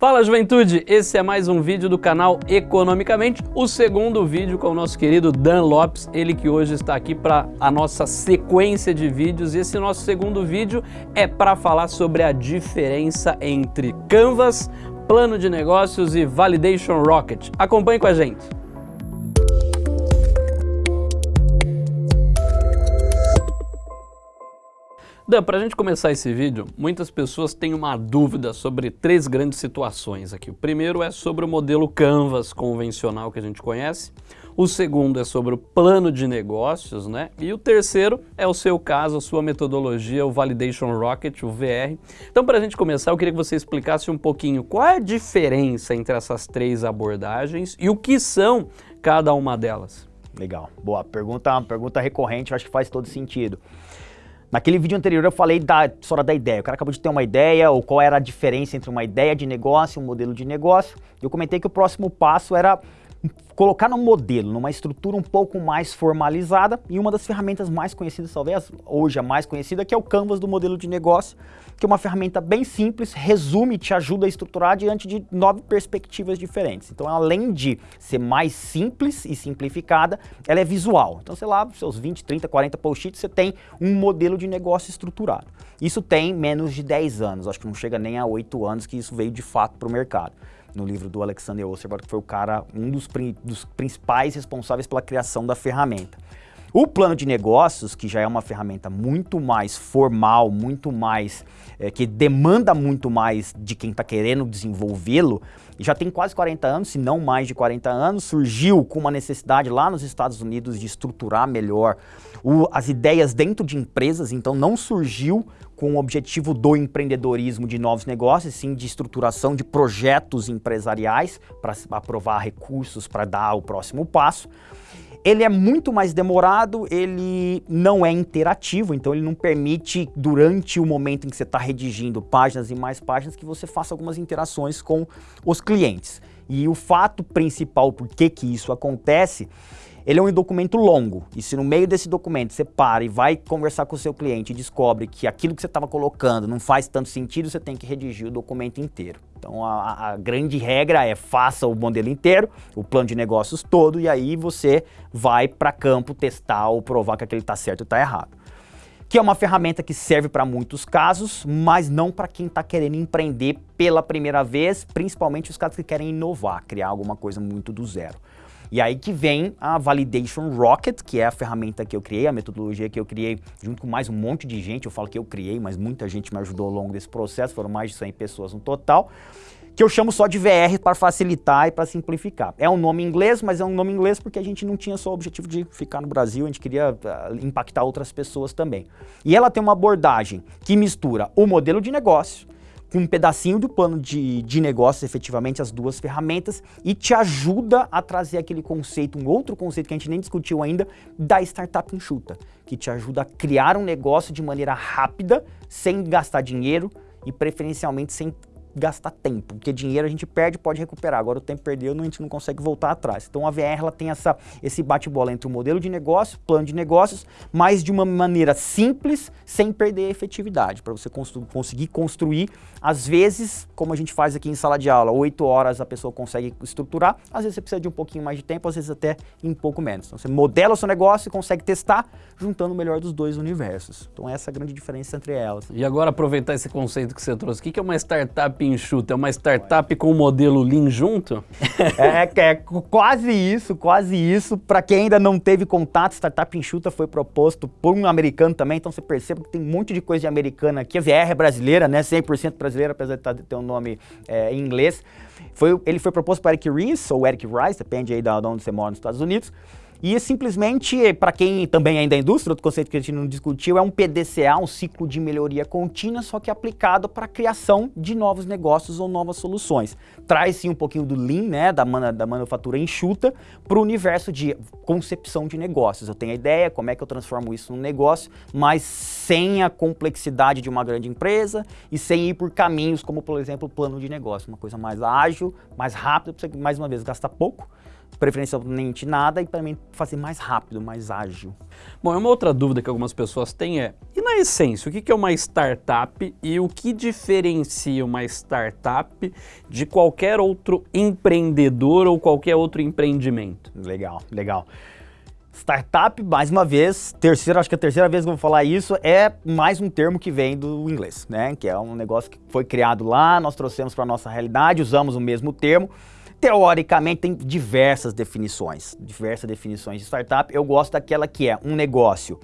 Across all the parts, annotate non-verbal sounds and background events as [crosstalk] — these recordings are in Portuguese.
Fala juventude, esse é mais um vídeo do canal Economicamente, o segundo vídeo com o nosso querido Dan Lopes, ele que hoje está aqui para a nossa sequência de vídeos esse nosso segundo vídeo é para falar sobre a diferença entre Canvas, plano de negócios e Validation Rocket. Acompanhe com a gente. Dan, para a gente começar esse vídeo, muitas pessoas têm uma dúvida sobre três grandes situações aqui. O primeiro é sobre o modelo Canvas convencional que a gente conhece, o segundo é sobre o plano de negócios, né? E o terceiro é o seu caso, a sua metodologia, o Validation Rocket, o VR. Então, para a gente começar, eu queria que você explicasse um pouquinho qual é a diferença entre essas três abordagens e o que são cada uma delas. Legal, boa pergunta, pergunta recorrente, acho que faz todo sentido. Naquele vídeo anterior eu falei da história da ideia. O cara acabou de ter uma ideia, ou qual era a diferença entre uma ideia de negócio e um modelo de negócio. Eu comentei que o próximo passo era colocar no modelo, numa estrutura um pouco mais formalizada e uma das ferramentas mais conhecidas, talvez hoje a mais conhecida, que é o Canvas do modelo de negócio, que é uma ferramenta bem simples, resume te ajuda a estruturar diante de nove perspectivas diferentes. Então, além de ser mais simples e simplificada, ela é visual. Então, sei lá, seus 20, 30, 40 post-its, você tem um modelo de negócio estruturado. Isso tem menos de 10 anos, acho que não chega nem a 8 anos que isso veio de fato para o mercado no livro do Alexander Osterberg, que foi o cara, um dos, dos principais responsáveis pela criação da ferramenta. O plano de negócios, que já é uma ferramenta muito mais formal, muito mais, é, que demanda muito mais de quem está querendo desenvolvê-lo, já tem quase 40 anos, se não mais de 40 anos, surgiu com uma necessidade lá nos Estados Unidos de estruturar melhor o, as ideias dentro de empresas, então não surgiu com o objetivo do empreendedorismo de novos negócios, sim de estruturação de projetos empresariais para aprovar recursos para dar o próximo passo. Ele é muito mais demorado, ele não é interativo, então ele não permite, durante o momento em que você está redigindo páginas e mais páginas, que você faça algumas interações com os clientes. E o fato principal por que, que isso acontece ele é um documento longo, e se no meio desse documento você para e vai conversar com o seu cliente e descobre que aquilo que você estava colocando não faz tanto sentido, você tem que redigir o documento inteiro. Então a, a, grande regra é faça o modelo inteiro, o plano de negócios todo, e aí você vai para campo testar ou provar que aquele está certo ou está errado. Que é uma ferramenta que serve para muitos casos, mas não para quem está querendo empreender pela primeira vez, principalmente os caras que querem inovar, criar alguma coisa muito do zero. E aí que vem a Validation Rocket, que é a ferramenta que eu criei, a metodologia que eu criei junto com mais um monte de gente. Eu falo que eu criei, mas muita gente me ajudou ao longo desse processo, foram mais de 100 pessoas no total que eu chamo só de VR para facilitar e para simplificar. É um nome inglês, mas é um nome inglês porque a gente não tinha só o objetivo de ficar no Brasil, a gente queria uh, impactar outras pessoas também. E ela tem uma abordagem que mistura o modelo de negócio, com um pedacinho do plano de, de negócios, efetivamente, as duas ferramentas, e te ajuda a trazer aquele conceito, um outro conceito que a gente nem discutiu ainda, da startup enxuta, que te ajuda a criar um negócio de maneira rápida, sem gastar dinheiro e preferencialmente sem gastar tempo, porque dinheiro a gente perde pode recuperar, agora o tempo perdeu a gente não consegue voltar atrás. Então a VR ela tem essa, esse bate-bola entre o modelo de negócio, plano de negócios, mas de uma maneira simples, sem perder a efetividade, para você constru conseguir construir, às vezes, como a gente faz aqui em sala de aula, oito horas a pessoa consegue estruturar, às vezes você precisa de um pouquinho mais de tempo, às vezes até em pouco menos. Então você modela o seu negócio e consegue testar, juntando o melhor dos dois universos. Então essa é a grande diferença entre elas. E agora aproveitar esse conceito que você trouxe, o que é uma startup enxuta? É uma startup com o modelo Lean junto? [laughs] é, é quase isso, quase isso. Para quem ainda não teve contato, startup enxuta foi proposto por um americano também, então você percebe que tem um monte de coisa de americana aqui. A VR é brasileira, né? 100% brasileira, apesar de tá, ter um nome é, em inglês. Foi, ele foi proposto para Eric Ries, ou Eric Rice, depende aí de onde você mora nos Estados Unidos. E simplesmente, para quem também é da indústria, outro conceito que a gente não discutiu, é um PDCA, um ciclo de melhoria contínua, só que aplicado para a criação de novos negócios ou novas soluções. Traz sim um pouquinho do Lean, né, da, man da manufatura enxuta, para o universo de concepção de negócios. Eu tenho a ideia, como é que eu transformo isso num negócio, mas sem a complexidade de uma grande empresa e sem ir por caminhos como, por exemplo, plano de negócio, uma coisa mais ágil, mais rápida, para você, mais uma vez, gastar pouco, preferencialmente nada e também fazer mais rápido, mais ágil. Bom, uma outra dúvida que algumas pessoas têm é, e na essência, o que é uma startup e o que diferencia uma startup de qualquer outro empreendedor ou qualquer outro empreendimento? Legal, legal. Startup, mais uma vez, terceira, acho que a terceira vez que eu vou falar isso, é mais um termo que vem do inglês, né? Que é um negócio que foi criado lá, nós trouxemos para a nossa realidade, usamos o mesmo termo. Teoricamente tem diversas definições, diversas definições de startup. Eu gosto daquela que é um negócio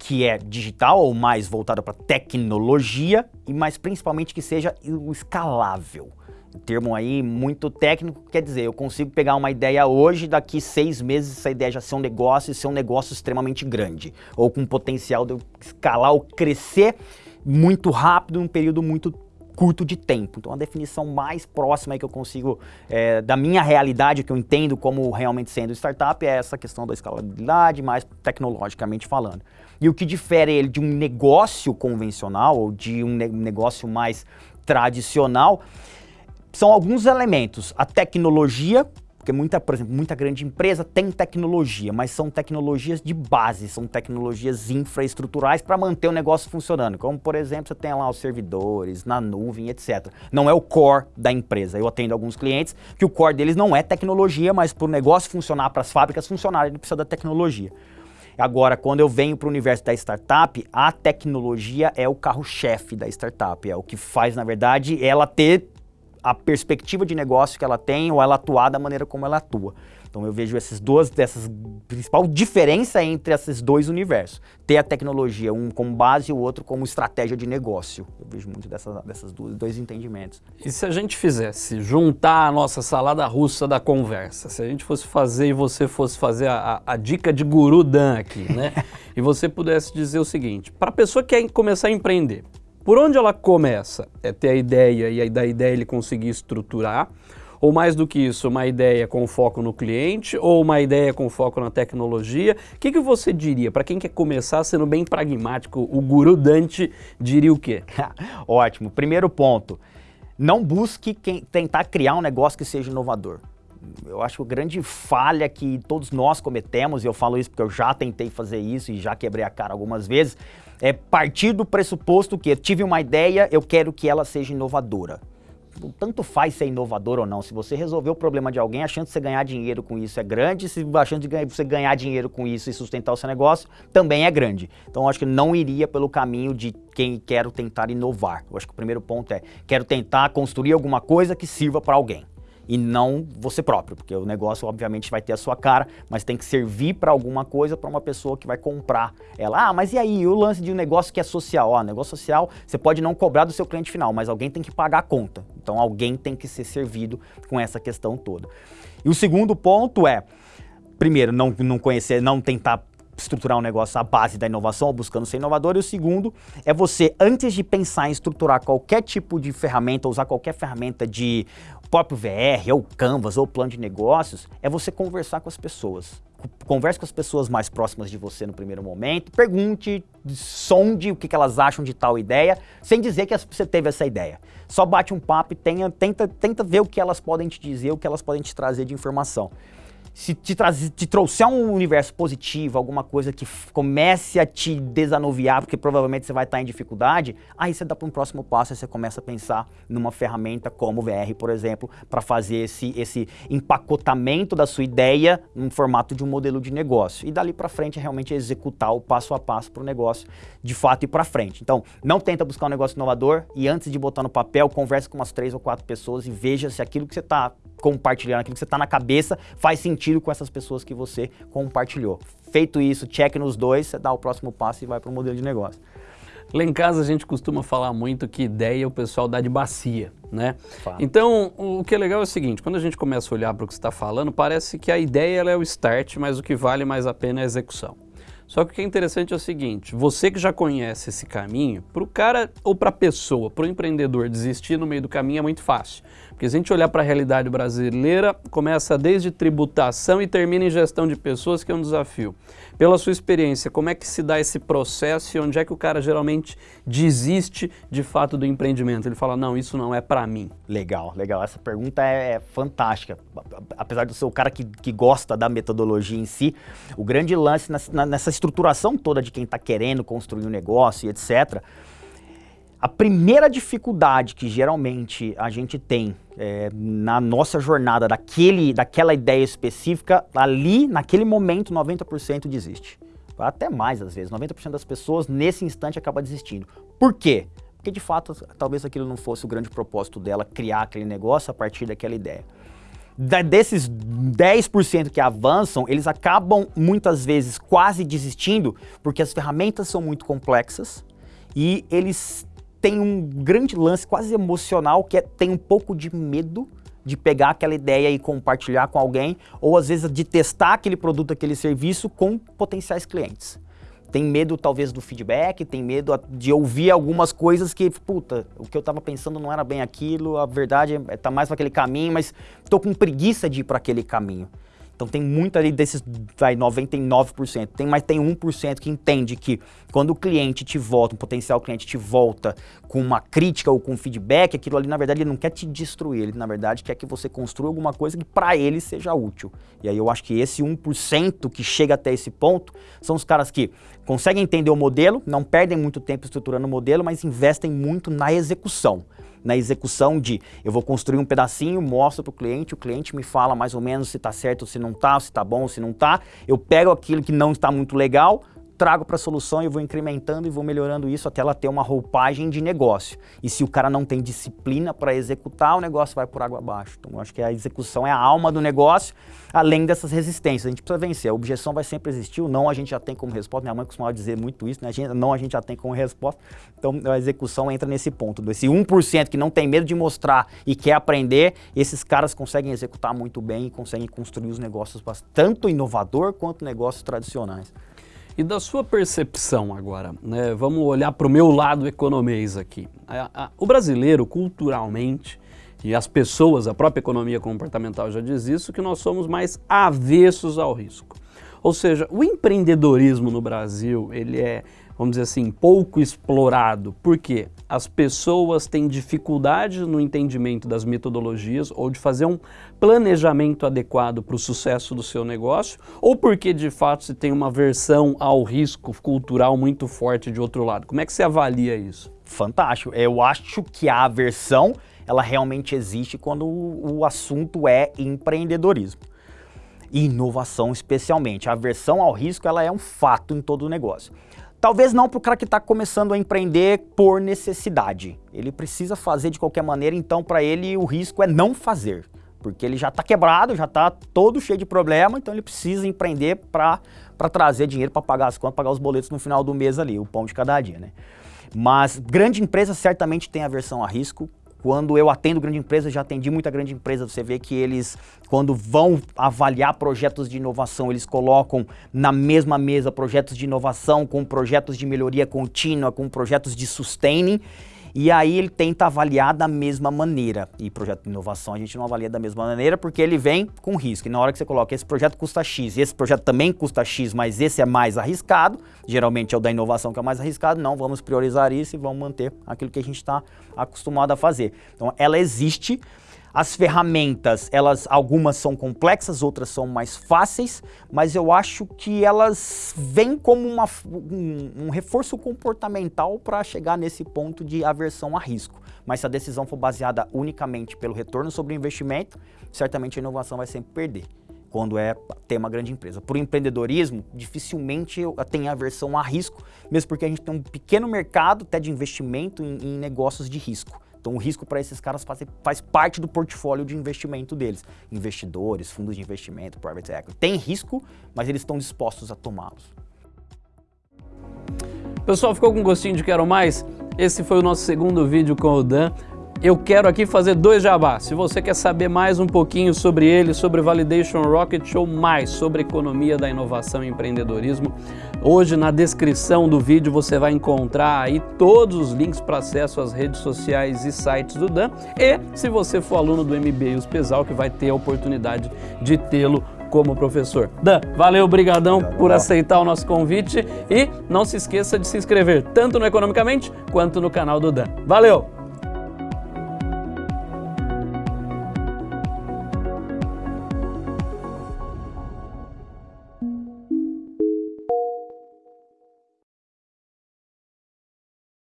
que é digital ou mais voltado para tecnologia e mais principalmente que seja escalável. Um termo aí muito técnico, quer dizer, eu consigo pegar uma ideia hoje, daqui seis meses essa ideia já ser um negócio e ser um negócio extremamente grande, ou com potencial de escalar ou crescer muito rápido num período muito curto de tempo. Então a definição mais próxima que eu consigo, é, da minha realidade, que eu entendo como realmente sendo startup, é essa questão da escalabilidade, mais tecnologicamente falando. E o que difere ele de um negócio convencional ou de um negócio mais tradicional são alguns elementos. A tecnologia, porque muita, por exemplo, muita grande empresa tem tecnologia, mas são tecnologias de base, são tecnologias infraestruturais para manter o negócio funcionando. Como, por exemplo, você tem lá os servidores, na nuvem, etc. Não é o core da empresa. Eu atendo alguns clientes que o core deles não é tecnologia, mas para o negócio funcionar, para as fábricas funcionarem, ele precisa da tecnologia. Agora, quando eu venho para o universo da startup, a tecnologia é o carro-chefe da startup, é o que faz, na verdade, ela ter a perspectiva de negócio que ela tem ou ela atuar da maneira como ela atua. Então eu vejo essas duas, dessas principal diferença entre esses dois universos. Ter a tecnologia, um como base e o outro como estratégia de negócio. Eu vejo muito dessa, dessas duas, dois entendimentos. E se a gente fizesse juntar a nossa salada russa da conversa, se a gente fosse fazer e você fosse fazer a, a, a dica de guru Dan aqui, né? [laughs] e você pudesse dizer o seguinte, para a pessoa que quer começar a empreender, por onde ela começa? É ter a ideia e aí da ideia ele conseguir estruturar, ou mais do que isso, uma ideia com foco no cliente, ou uma ideia com foco na tecnologia. O que, que você diria, para quem quer começar sendo bem pragmático, o guru Dante diria o quê? [laughs] Ótimo. Primeiro ponto, não busque quem, tentar criar um negócio que seja inovador. Eu acho que a grande falha que todos nós cometemos, e eu falo isso porque eu já tentei fazer isso e já quebrei a cara algumas vezes, é partir do pressuposto que eu tive uma ideia, eu quero que ela seja inovadora. Tanto faz ser inovador ou não. Se você resolver o problema de alguém, a chance de você ganhar dinheiro com isso é grande. Se a chance de você ganhar dinheiro com isso e sustentar o seu negócio também é grande. Então, acho que não iria pelo caminho de quem quer tentar inovar. Eu acho que o primeiro ponto é, quero tentar construir alguma coisa que sirva para alguém e não você próprio, porque o negócio obviamente vai ter a sua cara, mas tem que servir para alguma coisa para uma pessoa que vai comprar ela. Ah, mas e aí, o lance de um negócio que é social? Ó, negócio social, você pode não cobrar do seu cliente final, mas alguém tem que pagar a conta. Então alguém tem que ser servido com essa questão toda. E o segundo ponto é, primeiro, não, não conhecer, não tentar estruturar um negócio à base da inovação buscando ser inovador. E o segundo é você, antes de pensar em estruturar qualquer tipo de ferramenta, usar qualquer ferramenta de próprio VR, ou Canvas, ou plano de negócios, é você conversar com as pessoas. Converse com as pessoas mais próximas de você no primeiro momento, pergunte, sonde o que elas acham de tal ideia, sem dizer que você teve essa ideia. Só bate um papo e tenha, tenta, tenta ver o que elas podem te dizer, o que elas podem te trazer de informação se te, te trouxer um universo positivo, alguma coisa que comece a te desanuviar, porque provavelmente você vai estar em dificuldade, aí você dá para um próximo passo e você começa a pensar numa ferramenta como o VR, por exemplo, para fazer esse, esse empacotamento da sua ideia no formato de um modelo de negócio. E dali para frente é realmente executar o passo a passo para o negócio de fato ir para frente. Então, não tenta buscar um negócio inovador e antes de botar no papel, converse com umas três ou quatro pessoas e veja se aquilo que você está compartilhando, aquilo que você está na cabeça faz sentido com essas pessoas que você compartilhou. Feito isso, check nos dois, você dá o próximo passo e vai para o modelo de negócio. Lá em casa a gente costuma falar muito que ideia o pessoal dá de bacia, né? Então, o que é legal é o seguinte, quando a gente começa a olhar para o que você está falando, parece que a ideia é o start, mas o que vale mais a pena é a execução. Só que o que é interessante é o seguinte, você que já conhece esse caminho, para o cara ou para a pessoa, para o empreendedor desistir no meio do caminho é muito fácil. Porque se a gente olhar para a realidade brasileira, começa desde tributação e termina em gestão de pessoas, que é um desafio. Pela sua experiência, como é que se dá esse processo e onde é que o cara geralmente desiste de fato do empreendimento? Ele fala, não, isso não é para mim. Legal, legal. Essa pergunta é, é fantástica. Apesar de ser o cara que, que gosta da metodologia em si, o grande lance nessa estruturação toda de quem está querendo construir um negócio e etc., a primeira dificuldade que geralmente a gente tem é, na nossa jornada daquele, daquela ideia específica, ali, naquele momento, 90% desiste. Até mais às vezes, 90% das pessoas nesse instante acaba desistindo. Por quê? Porque de fato, talvez aquilo não fosse o grande propósito dela, criar aquele negócio a partir daquela ideia. Da, desses 10% que avançam, eles acabam muitas vezes quase desistindo, porque as ferramentas são muito complexas e eles tem um grande lance quase emocional que é tem um pouco de medo de pegar aquela ideia e compartilhar com alguém, ou às vezes de testar aquele produto, aquele serviço com potenciais clientes. Tem medo talvez do feedback, tem medo de ouvir algumas coisas que, puta, o que eu estava pensando não era bem aquilo, a verdade está mais para aquele caminho, mas estou com preguiça de ir para aquele caminho. Então tem muito ali desses vai, 99%, tem, mas tem 1% que entende que quando o cliente te volta, um potencial cliente te volta com uma crítica ou com feedback, aquilo ali na verdade ele não quer te destruir, ele na verdade quer que você construa alguma coisa que para ele seja útil. E aí eu acho que esse 1% que chega até esse ponto são os caras que conseguem entender o modelo, não perdem muito tempo estruturando o modelo, mas investem muito na execução na execução de eu vou construir um pedacinho, mostro para o cliente, o cliente me fala mais ou menos se está certo se não está, se está bom se não está, eu pego aquilo que não está muito legal, trago para a solução e vou incrementando e vou melhorando isso até ela ter uma roupagem de negócio. E se o cara não tem disciplina para executar, o negócio vai por água abaixo. Então, eu acho que a execução é a alma do negócio, além dessas resistências. A gente precisa vencer. A objeção vai sempre existir, o não a gente já tem como resposta. Minha mãe costumava dizer muito isso, né? A gente, não a gente já tem como resposta. Então, a execução entra nesse ponto. Esse 1% que não tem medo de mostrar e quer aprender, esses caras conseguem executar muito bem e conseguem construir os negócios tanto inovador quanto negócios tradicionais. E da sua percepção agora, né, vamos olhar para o meu lado economês aqui. A, a, o brasileiro, culturalmente, e as pessoas, a própria economia comportamental já diz isso, que nós somos mais avessos ao risco. Ou seja, o empreendedorismo no Brasil, ele é vamos dizer assim, pouco explorado, porque as pessoas têm dificuldade no entendimento das metodologias ou de fazer um planejamento adequado para o sucesso do seu negócio, ou porque de fato se tem uma versão ao risco cultural muito forte de outro lado. Como é que você avalia isso? Fantástico. Eu acho que a aversão, ela realmente existe quando o assunto é empreendedorismo e inovação especialmente. A aversão ao risco ela é um fato em todo o negócio. Talvez não para o cara que está começando a empreender por necessidade. Ele precisa fazer de qualquer maneira, então para ele o risco é não fazer. Porque ele já está quebrado, já está todo cheio de problema, então ele precisa empreender para trazer dinheiro para pagar as contas, pagar os boletos no final do mês ali, o pão de cada dia, né? Mas grande empresa certamente tem aversão a risco, quando eu atendo grande empresa, já atendi muita grande empresa, você vê que eles, quando vão avaliar projetos de inovação, eles colocam na mesma mesa projetos de inovação com projetos de melhoria contínua, com projetos de sustaining, e aí ele tenta avaliar da mesma maneira. E projeto de inovação a gente não avalia da mesma maneira porque ele vem com risco. E na hora que você coloca esse projeto custa X, e esse projeto também custa X, mas esse é mais arriscado, geralmente é o da inovação que é mais arriscado, não, vamos priorizar isso e vamos manter aquilo que a gente está acostumado a fazer. Então ela existe, as ferramentas, elas algumas são complexas, outras são mais fáceis, mas eu acho que elas vêm como uma, um, um reforço comportamental para chegar nesse ponto de aversão a risco. Mas se a decisão for baseada unicamente pelo retorno sobre o investimento, certamente a inovação vai sempre perder quando é ter uma grande empresa. Por empreendedorismo, dificilmente tem aversão a risco, mesmo porque a gente tem um pequeno mercado até de investimento em, em negócios de risco. Então o risco para esses caras faz, faz, parte do portfólio de investimento deles. Investidores, fundos de investimento, private equity. Tem risco, mas eles estão dispostos a tomá-los. Pessoal, ficou com gostinho de quero mais? Esse foi o nosso segundo vídeo com o Dan. Eu quero aqui fazer dois jabás. Se você quer saber mais um pouquinho sobre ele, sobre Validation Rocket ou mais sobre economia da inovação e empreendedorismo, hoje na descrição do vídeo você vai encontrar aí todos os links para acesso às redes sociais e sites do Dan. E se você for aluno do MBA USPESAL, que vai ter a oportunidade de tê-lo como professor. Dan, valeu, brigadão por aceitar o nosso convite e não se esqueça de se inscrever tanto no Economicamente quanto no canal do Dan. Valeu!